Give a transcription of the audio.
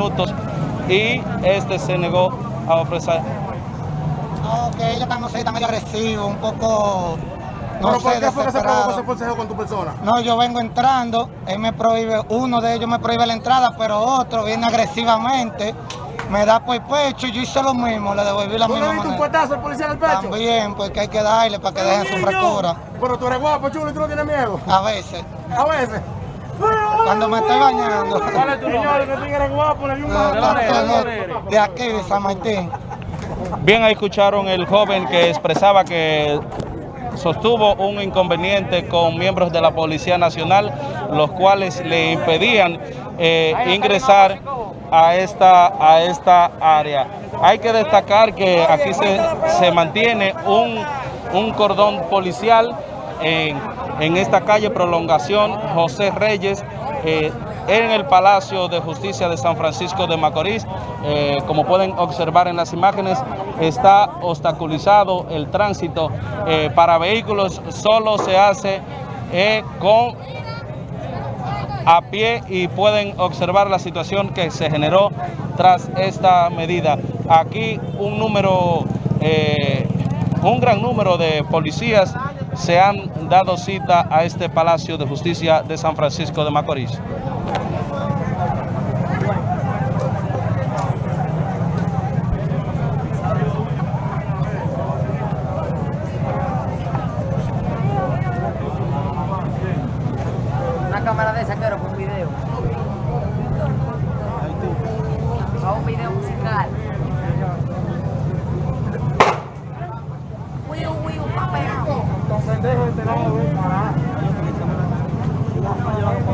minutos. Y este se negó a ofrecer. No, que ellos están, no sé, están medio agresivos, un poco, no ¿Pero por sé, qué fue que se provocó ese forcejeo con tu persona? No, yo vengo entrando, él me prohíbe, uno de ellos me prohíbe la entrada, pero otro viene agresivamente, me da por el pecho y yo hice lo mismo, le devolví la ¿Tú le misma diste un manera. puestazo al policía en el pecho? También, porque hay que darle para que dejen su frescura. Pero tú eres guapo, chulo, y tú no tienes miedo. A veces, A veces. Cuando me estoy bañando. Señor, que tigre guapo, le di un tanto no, de aquí, de San Martín. Bien, ahí escucharon el joven que expresaba que sostuvo un inconveniente con miembros de la Policía Nacional, los cuales le impedían eh, ingresar a esta, a esta área. Hay que destacar que aquí se, se mantiene un, un cordón policial en, en esta calle Prolongación José Reyes, eh, en el Palacio de Justicia de San Francisco de Macorís. Eh, como pueden observar en las imágenes, está obstaculizado el tránsito eh, para vehículos, solo se hace con a pie y pueden observar la situación que se generó tras esta medida. Aquí un número, un gran número de policías se han dado cita a este Palacio de Justicia de San Francisco de Macorís. Una cámara de esa, con un video. A un video musical. Wiu, wiu, papel. Está